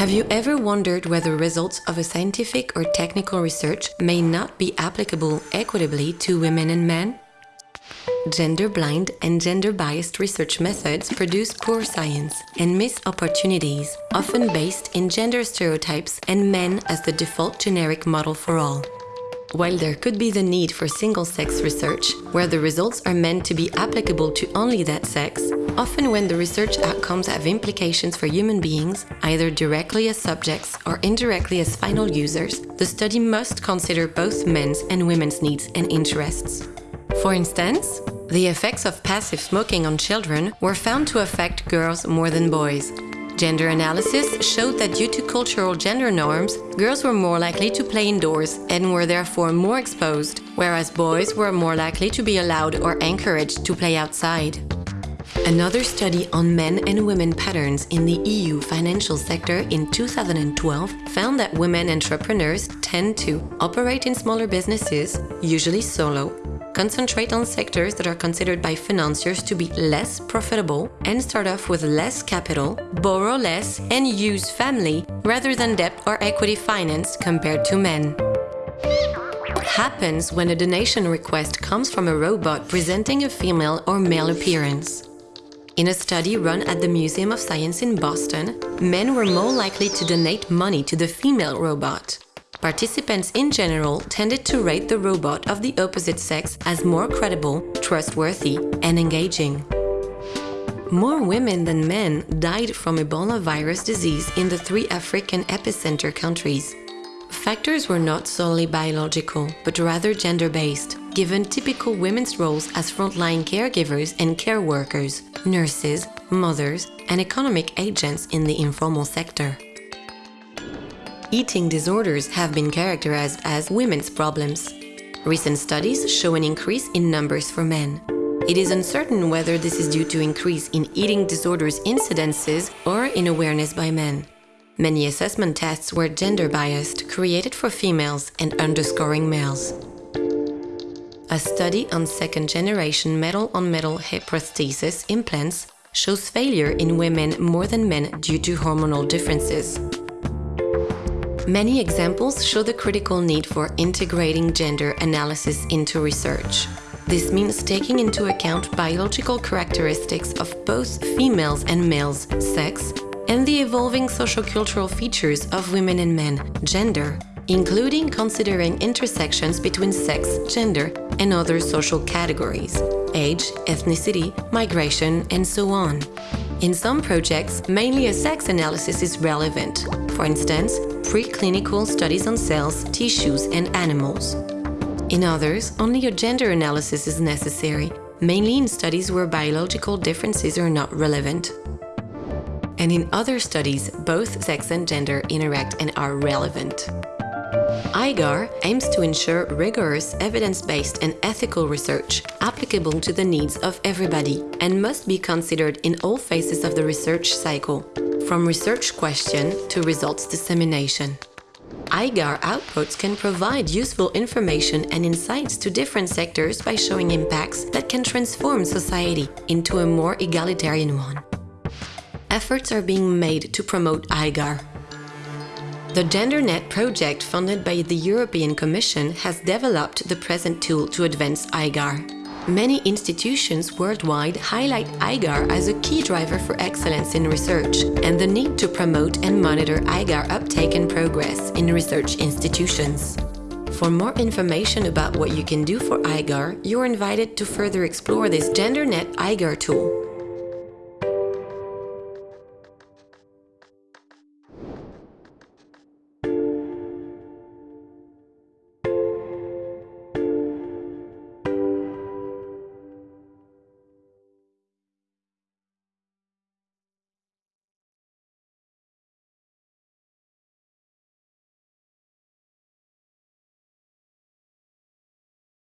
Have you ever wondered whether results of a scientific or technical research may not be applicable equitably to women and men? Gender-blind and gender-biased research methods produce poor science and miss opportunities, often based in gender stereotypes and men as the default generic model for all. While there could be the need for single-sex research, where the results are meant to be applicable to only that sex, often when the research outcomes have implications for human beings, either directly as subjects or indirectly as final users, the study must consider both men's and women's needs and interests. For instance, the effects of passive smoking on children were found to affect girls more than boys, Gender analysis showed that due to cultural gender norms, girls were more likely to play indoors and were therefore more exposed, whereas boys were more likely to be allowed or encouraged to play outside. Another study on men and women patterns in the EU financial sector in 2012 found that women entrepreneurs tend to operate in smaller businesses, usually solo, concentrate on sectors that are considered by financiers to be less profitable and start off with less capital, borrow less and use family rather than debt or equity finance compared to men. What happens when a donation request comes from a robot presenting a female or male appearance? In a study run at the Museum of Science in Boston, men were more likely to donate money to the female robot. Participants in general tended to rate the robot of the opposite sex as more credible, trustworthy and engaging. More women than men died from Ebola virus disease in the three African epicenter countries. Factors were not solely biological, but rather gender-based, given typical women's roles as frontline caregivers and care workers, nurses, mothers, and economic agents in the informal sector. Eating disorders have been characterized as women's problems. Recent studies show an increase in numbers for men. It is uncertain whether this is due to increase in eating disorders incidences or in awareness by men. Many assessment tests were gender-biased, created for females and underscoring males. A study on second-generation metal-on-metal hip prosthesis implants shows failure in women more than men due to hormonal differences. Many examples show the critical need for integrating gender analysis into research. This means taking into account biological characteristics of both females and males, sex, and the evolving sociocultural features of women and men, gender, including considering intersections between sex, gender, and other social categories, age, ethnicity, migration, and so on. In some projects, mainly a sex analysis is relevant, for instance, preclinical studies on cells, tissues and animals. In others, only a gender analysis is necessary, mainly in studies where biological differences are not relevant. And in other studies, both sex and gender interact and are relevant. IGAR aims to ensure rigorous, evidence-based and ethical research applicable to the needs of everybody and must be considered in all phases of the research cycle, from research question to results dissemination. IGAR outputs can provide useful information and insights to different sectors by showing impacts that can transform society into a more egalitarian one. Efforts are being made to promote IGAR the GenderNet project funded by the European Commission has developed the present tool to advance IGAR. Many institutions worldwide highlight IGAR as a key driver for excellence in research and the need to promote and monitor IGAR uptake and progress in research institutions. For more information about what you can do for IGAR, you're invited to further explore this GenderNet IGAR tool.